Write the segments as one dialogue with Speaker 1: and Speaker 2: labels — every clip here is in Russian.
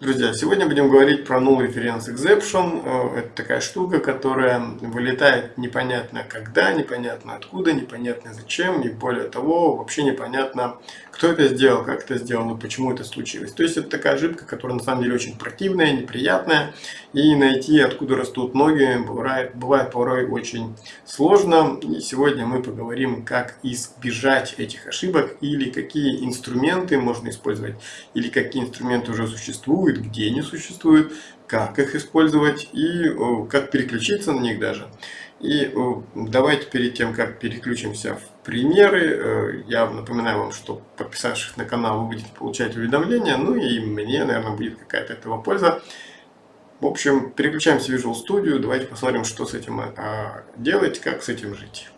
Speaker 1: Друзья, сегодня будем говорить про Null Reference Exception. Э, это такая штука, которая вылетает непонятно когда, непонятно откуда, непонятно зачем, и более того, вообще непонятно, кто это сделал, как это сделано, почему это случилось. То есть это такая ошибка, которая на самом деле очень противная, неприятная, и найти, откуда растут ноги, бывает, бывает порой очень сложно. И сегодня мы поговорим, как избежать этих ошибок, или какие инструменты можно использовать, или какие инструменты уже существуют, существуют, где они существуют, как их использовать и как переключиться на них даже. И давайте перед тем, как переключимся в примеры, э, я напоминаю вам, что подписавшись на канал вы будете получать уведомления, ну и мне, наверное, будет какая-то этого польза. В общем, переключаемся в Visual Studio, давайте посмотрим, что с этим а, делать, как с этим жить.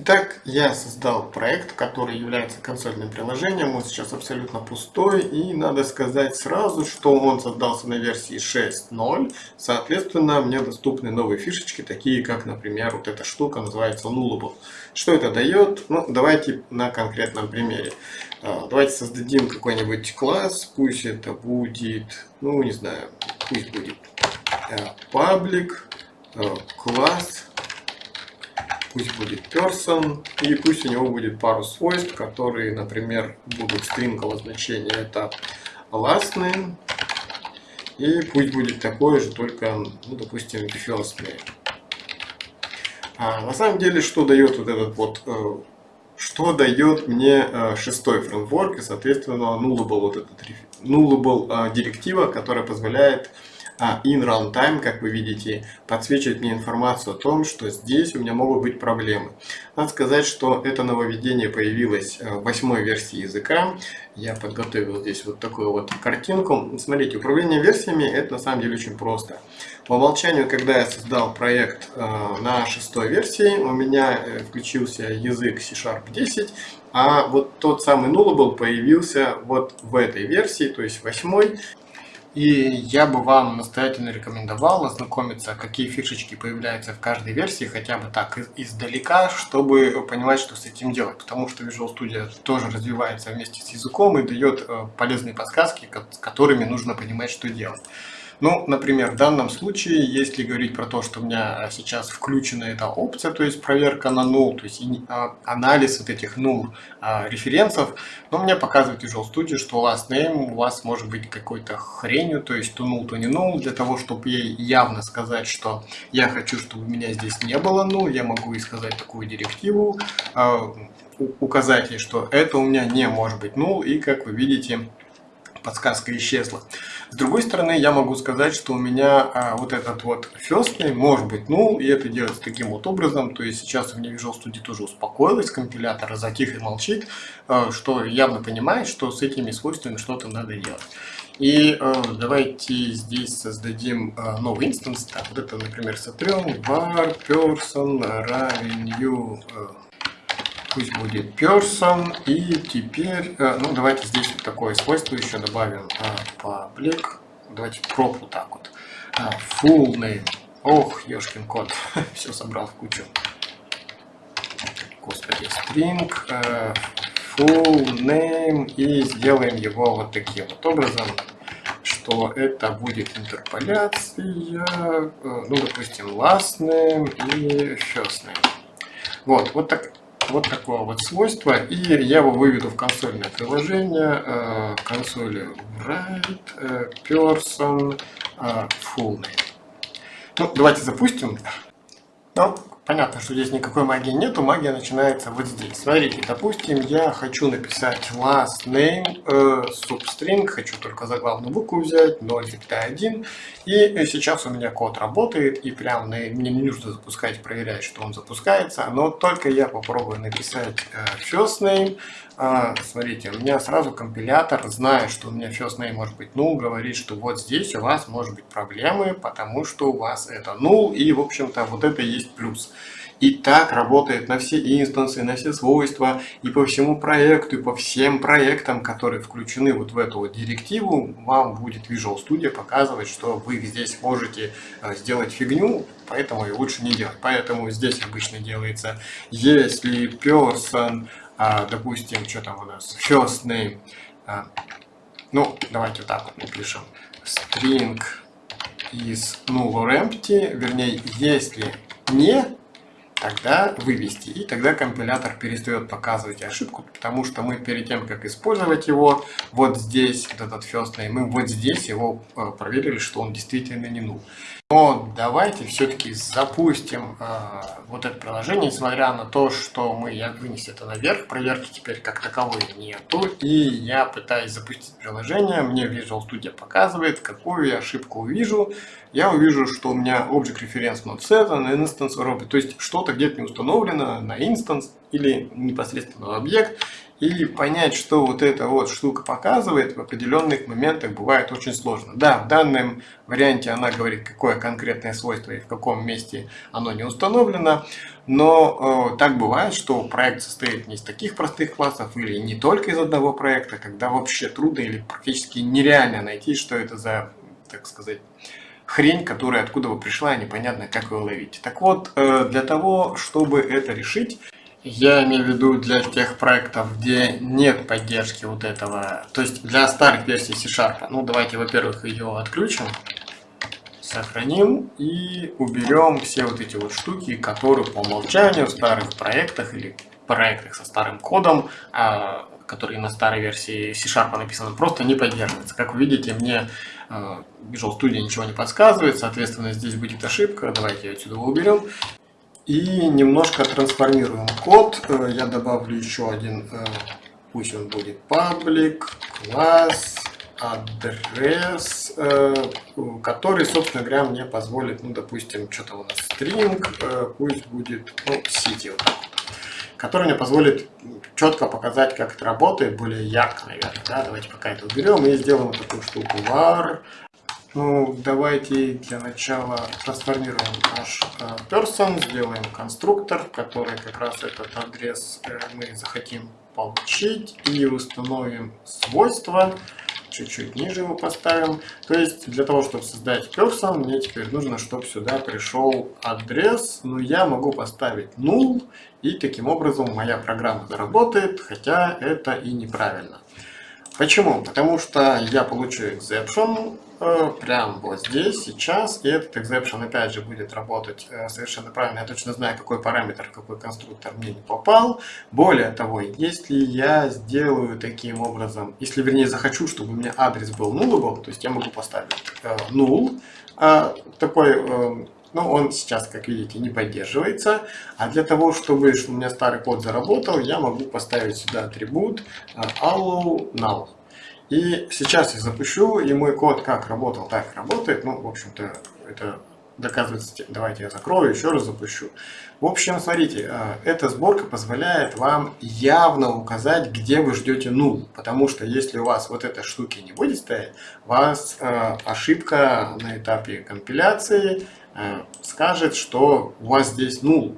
Speaker 1: Итак, я создал проект, который является консольным приложением. Он сейчас абсолютно пустой. И надо сказать сразу, что он создался на версии 6.0. Соответственно, мне доступны новые фишечки, такие как, например, вот эта штука называется Nullable. Что это дает? Ну, давайте на конкретном примере. А, давайте создадим какой-нибудь класс. Пусть это будет, ну, не знаю, пусть будет э, public э, класс пусть будет person, и пусть у него будет пару свойств, которые, например, будут стримкового значения, это last name, и пусть будет такое же, только, ну, допустим, first name. А на самом деле, что дает вот этот вот, э, что дает мне э, шестой фреймворк, и, соответственно, nullable, вот этот, nullable э, директива, которая позволяет а in runtime, как вы видите, подсвечивает мне информацию о том, что здесь у меня могут быть проблемы. Надо сказать, что это нововведение появилось э, в восьмой версии языка. Я подготовил здесь вот такую вот картинку. Смотрите, управление версиями это на самом деле очень просто. По умолчанию, когда я создал проект э, на шестой версии, у меня э, включился язык C-Sharp 10, а вот тот самый Nullable появился вот в этой версии, то есть восьмой. И я бы вам настоятельно рекомендовал ознакомиться, какие фишечки появляются в каждой версии, хотя бы так издалека, чтобы понимать, что с этим делать. Потому что Visual Studio тоже развивается вместе с языком и дает э, полезные подсказки, с которыми нужно понимать, что делать. Ну, например, в данном случае, если говорить про то, что у меня сейчас включена эта опция, то есть проверка на null, то есть а, анализ вот этих null а, референсов, но мне показывает Visual Studio, что last name у вас может быть какой-то хренью, то есть то null, то не null. Для того, чтобы ей явно сказать, что я хочу, чтобы у меня здесь не было null, я могу и сказать такую директиву, а, указать ей, что это у меня не может быть null, и как вы видите, подсказка исчезла. С другой стороны, я могу сказать, что у меня а, вот этот вот name может быть null, и это делается таким вот образом. То есть сейчас у меня Visual Studio тоже успокоилась, компилятор затих и молчит, а, что явно понимает, что с этими свойствами что-то надо делать. И э, давайте здесь создадим э, новый инстанс. Так, вот это, например, сотрем var person равен new э, пусть будет person. И теперь, э, ну давайте здесь вот такое свойство еще добавим. Э, public. Давайте prop так вот. Э, full name. Ох, ешкин кот. Все собрал в кучу. Господи, string. Full name. И сделаем его вот таким вот образом что это будет интерполяция, ну, допустим, last name и first name. Вот, вот так, вот такое вот свойство. И я его выведу в консольное приложение. Э, консоли write э, person э, full name. Ну, давайте запустим. Ну, Понятно, что здесь никакой магии нету, магия начинается вот здесь. Смотрите, допустим, я хочу написать last name э, substring, хочу только заглавную букву взять, 0,1. И сейчас у меня код работает, и прям мне не нужно запускать, проверять, что он запускается. Но только я попробую написать э, first name, э, смотрите, у меня сразу компилятор, зная, что у меня first name может быть null, говорит, что вот здесь у вас может быть проблемы, потому что у вас это null, и, в общем-то, вот это есть плюс. И так работает на все инстансы, на все свойства, и по всему проекту, и по всем проектам, которые включены вот в эту вот директиву, вам будет Visual Studio показывать, что вы здесь можете э, сделать фигню, поэтому и лучше не делать. Поэтому здесь обычно делается, если person, а, допустим, что там у нас, first name, а, Ну, давайте вот так вот напишем. String is null or empty, вернее, если не тогда вывести. И тогда компилятор перестает показывать ошибку, потому что мы перед тем, как использовать его, вот здесь, вот этот first name, мы вот здесь его э, проверили, что он действительно не null. Но давайте все-таки запустим э, вот это приложение, несмотря на то, что мы, я вынес это наверх, проверки теперь как таковой нету, и я пытаюсь запустить приложение, мне Visual Studio показывает, какую я ошибку увижу, я увижу, что у меня Object Reference not set на instance робот, то есть что-то где-то не установлено на instance или непосредственно объект, и понять, что вот эта вот штука показывает в определенных моментах бывает очень сложно. Да, в данном варианте она говорит, какое конкретное свойство и в каком месте оно не установлено, но э, так бывает, что проект состоит не из таких простых классов или не только из одного проекта, когда вообще трудно или практически нереально найти, что это за, так сказать, хрень, которая откуда бы пришла, непонятно, как ее ловить. Так вот, э, для того, чтобы это решить, я имею в виду для тех проектов, где нет поддержки вот этого, то есть для старых версий C-Sharp. Ну, давайте, во-первых, ее отключим, сохраним и уберем все вот эти вот штуки, которые по умолчанию в старых проектах или проектах со старым кодом, а, которые на старой версии C-Sharp написаны, просто не поддерживаются. Как вы видите, мне а, Visual Studio ничего не подсказывает, соответственно, здесь будет ошибка. Давайте ее отсюда уберем. И немножко трансформируем код. Э, я добавлю еще один, э, пусть он будет public, класс, адрес, э, который, собственно говоря, мне позволит, ну, допустим, что-то у нас string, пусть будет, ну, city, вот который мне позволит четко показать, как это работает, более ярко, наверное. Да? Давайте пока это уберем и сделаем такую штуку var ну, давайте для начала трансформируем наш э, person, сделаем конструктор, который как раз этот адрес э, мы захотим получить, и установим свойства, чуть-чуть ниже его поставим. То есть для того, чтобы создать person, мне теперь нужно, чтобы сюда пришел адрес, но я могу поставить null, и таким образом моя программа заработает, хотя это и неправильно. Почему? Потому что я получу exception, Э, прям вот здесь, сейчас. И этот exception опять же будет работать э, совершенно правильно. Я точно знаю, какой параметр, какой конструктор мне не попал. Более того, если я сделаю таким образом, если вернее захочу, чтобы у меня адрес был nullable, то есть я могу поставить э, null, э, такой э, ну, он сейчас, как видите, не поддерживается. А для того, чтобы, у меня старый код заработал, я могу поставить сюда атрибут allow null. И сейчас я запущу, и мой код как работал, так работает. Ну, в общем-то, это доказывается. Давайте я закрою, еще раз запущу. В общем, смотрите, э, эта сборка позволяет вам явно указать, где вы ждете нул. Потому что если у вас вот этой штуки не будет стоять, у вас э, ошибка на этапе компиляции э, скажет, что у вас здесь нул.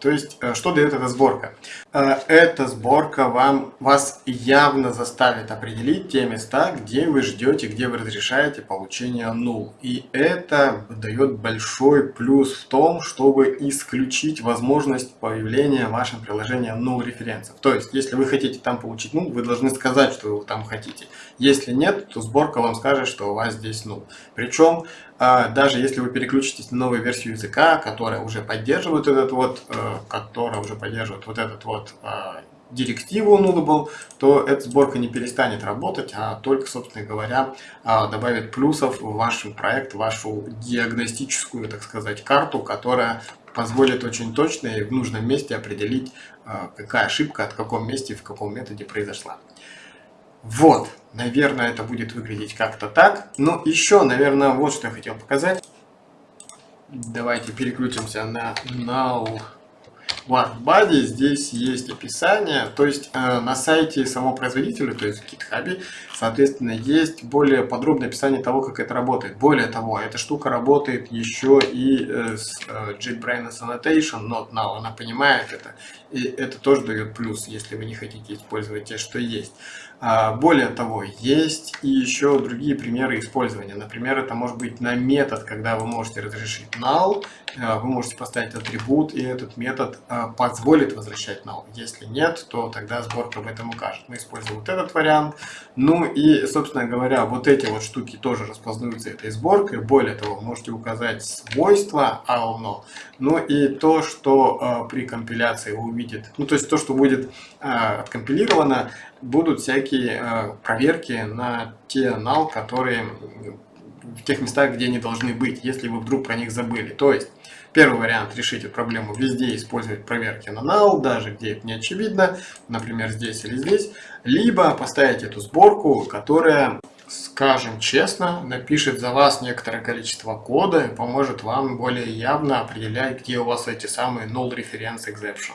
Speaker 1: То есть, э, что дает эта сборка? Э, эта сборка вам, вас явно заставит определить те места, где вы ждете, где вы разрешаете получение нул. И это дает большой плюс в том, чтобы исключить возможность появления в вашем приложении null референсов. То есть, если вы хотите там получить нул, вы должны сказать, что вы там хотите. Если нет, то сборка вам скажет, что у вас здесь нул. Причем, э, даже если вы переключитесь на новую версию языка, которая уже поддерживает этот вот которая уже поддерживает вот этот вот а, директиву nullable, то эта сборка не перестанет работать, а только, собственно говоря, а, добавит плюсов в ваш проект, в вашу диагностическую, так сказать, карту, которая позволит очень точно и в нужном месте определить, а, какая ошибка от каком месте в каком методе произошла. Вот, наверное, это будет выглядеть как-то так. Ну, еще, наверное, вот что я хотел показать. Давайте переключимся на null в ArtBuddy здесь есть описание, то есть э, на сайте самого производителя, то есть GitHub, соответственно, есть более подробное описание того, как это работает. Более того, эта штука работает еще и э, с э, JetBrains Annotation, not now, она понимает это, и это тоже дает плюс, если вы не хотите использовать те, что есть. А, более того, есть и еще другие примеры использования. Например, это может быть на метод, когда вы можете разрешить null, а, вы можете поставить атрибут, и этот метод а, позволит возвращать null. Если нет, то тогда сборка об этом укажет. Мы используем вот этот вариант. Ну и, собственно говоря, вот эти вот штуки тоже распознаются этой сборкой. Более того, можете указать свойства alno, ну и то, что при компиляции вы увидите, ну то есть то, что будет откомпилировано, будут всякие э, проверки на те null, которые в тех местах, где они должны быть, если вы вдруг про них забыли. То есть, первый вариант решить эту проблему везде использовать проверки на null, даже где это не очевидно, например, здесь или здесь, либо поставить эту сборку, которая скажем честно, напишет за вас некоторое количество кода и поможет вам более явно определять, где у вас эти самые null reference exception.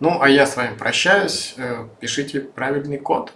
Speaker 1: Ну, а я с вами прощаюсь. Э, пишите правильный код.